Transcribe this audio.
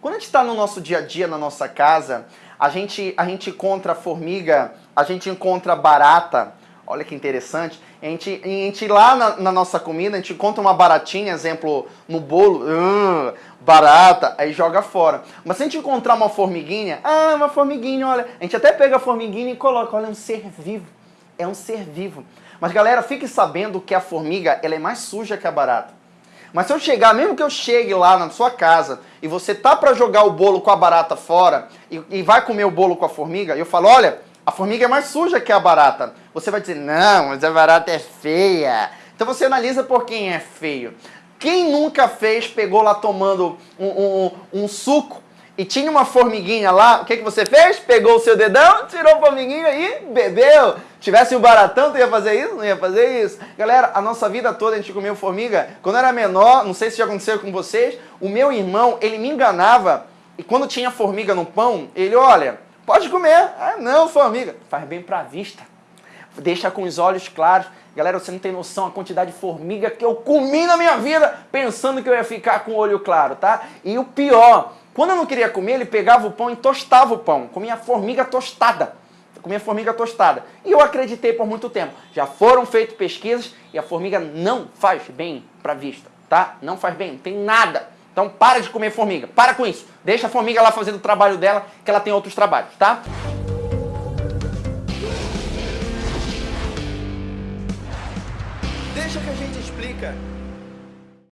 Quando a gente está no nosso dia a dia, na nossa casa, a gente, a gente encontra formiga, a gente encontra barata, olha que interessante, a gente, a gente lá na, na, nossa comida, a gente encontra uma baratinha, exemplo, no bolo, uh, barata, aí joga fora. Mas se a gente encontrar uma formiguinha, ah, uma formiguinha, olha, a gente até pega a formiguinha e coloca, olha, é um ser vivo, é um ser vivo. Mas galera, fique sabendo que a formiga, ela é mais suja que a barata. Mas se eu chegar, mesmo que eu chegue lá na sua casa e você tá para jogar o bolo com a barata fora e, e, vai comer o bolo com a formiga, eu falo, olha, a formiga é mais suja que a barata. Você vai dizer, não, mas a barata é feia. Então você analisa por quem é feio. Quem nunca fez, pegou lá tomando um, um, um suco e tinha uma formiguinha lá, o que, que você fez? Pegou o seu dedão, tirou a formiguinha e bebeu. Tivesse o um baratão, tu ia fazer isso? Não ia fazer isso? Galera, a nossa vida toda a gente comeu formiga. Quando eu era menor, não sei se já aconteceu com vocês, o meu irmão, ele me enganava e quando tinha formiga no pão, ele, olha, pode comer. Ah, não, formiga. Faz bem pra vista. Deixa com os olhos claros. Galera, você não tem noção a quantidade de formiga que eu comi na minha vida pensando que eu ia ficar com o olho claro, tá? E o pior, quando eu não queria comer, ele pegava o pão e tostava o pão. Comia formiga tostada. comia formiga tostada. E eu acreditei por muito tempo. Já foram feitas pesquisas e a formiga não faz bem para a vista, tá? Não faz bem, não tem nada. Então para de comer formiga, para com isso. Deixa a formiga lá fazendo o trabalho dela, que ela tem outros trabalhos, tá? Deixa que a gente explica.